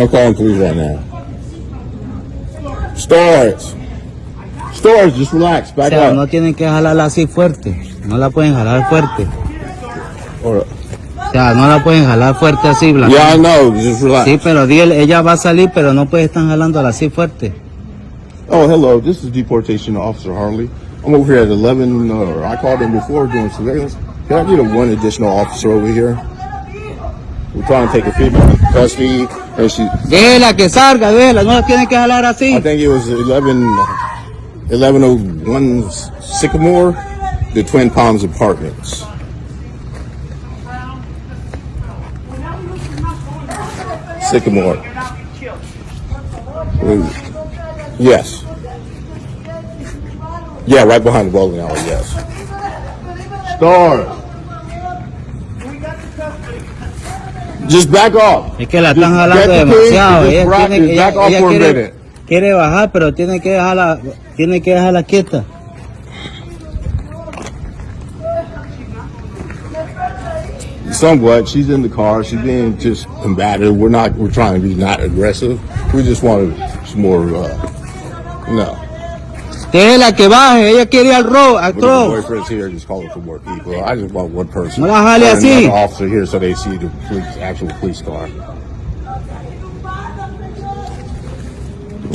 I'm calling police right now. Stars. Stars, just relax. O Back sea, up. no tienen que jalarla así fuerte. No la pueden jalar fuerte. Up. O sea, no la pueden jalar fuerte así, Blanca. Yeah, I know. Just relax. Sí, pero ella va a salir, pero no puede estar jalándola así fuerte. Oh, hello. This is deportation officer Harley. I'm over here at 11. Uh, I called in before doing surveillance. Can I get a one additional officer over here? We're trying to take a female into custody, and she. Déjela que salga, déjela, no la tienen que jalar así. I think it was 11, 1101 Sycamore, the Twin Palms Apartments. Sycamore. Yes. Yeah, right behind the bowling alley, yes. Stars. Just back off. Es que la están jalando get the keys, demasiado. Ella, rock tiene, it, ella- back off ella for a quiere, minute. quiere bajar, pero tiene que dejarla, tiene que dejarla quieta. Somewhat. She's in the car. She's being just combative. We're not. We're trying to be not aggressive. We just wanted some more. Uh, no. Déjela que baje, ella quiere ir al road, al But boyfriend's here, just calling for more people. I just want one person. No la jale And así. Another officer here, so they see the police, actual police car.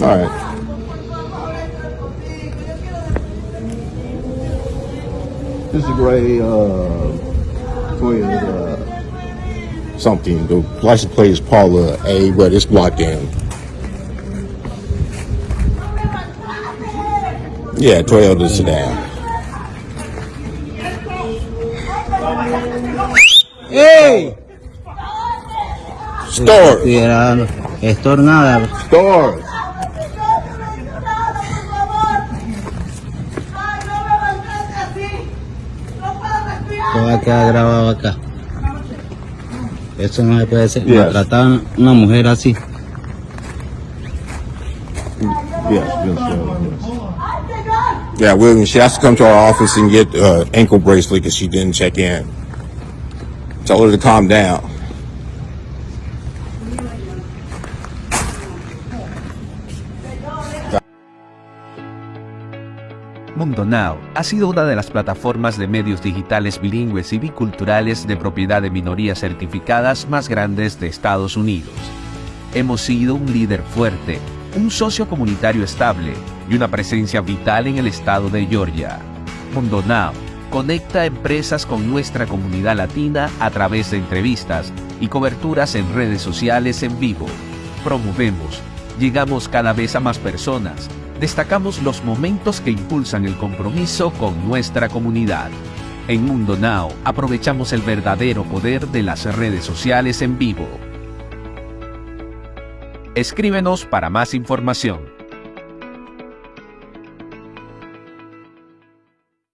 All right. This is a gray uh, Toyota something. The license plate is Paula A, but it's blocked in. Yeah, twelve to sit down. Hey! Store. Store nada. Store. Todo grabado acá. Eso no se puede ser. Yeah. Maltratar a una mujer así. Yes, yes, yes. Yeah, William, she has to come to our office and get uh, ankle bracelet because she didn't check in. Tell her to calm down. Mundo Now ha sido una de las plataformas de medios digitales bilingües y biculturales de propiedad de minorías certificadas más grandes de Estados Unidos. Hemos sido un líder fuerte, un socio comunitario estable y una presencia vital en el estado de Georgia. Mundo Now conecta empresas con nuestra comunidad latina a través de entrevistas y coberturas en redes sociales en vivo. Promovemos, llegamos cada vez a más personas, destacamos los momentos que impulsan el compromiso con nuestra comunidad. En Mundo Now aprovechamos el verdadero poder de las redes sociales en vivo. Escríbenos para más información.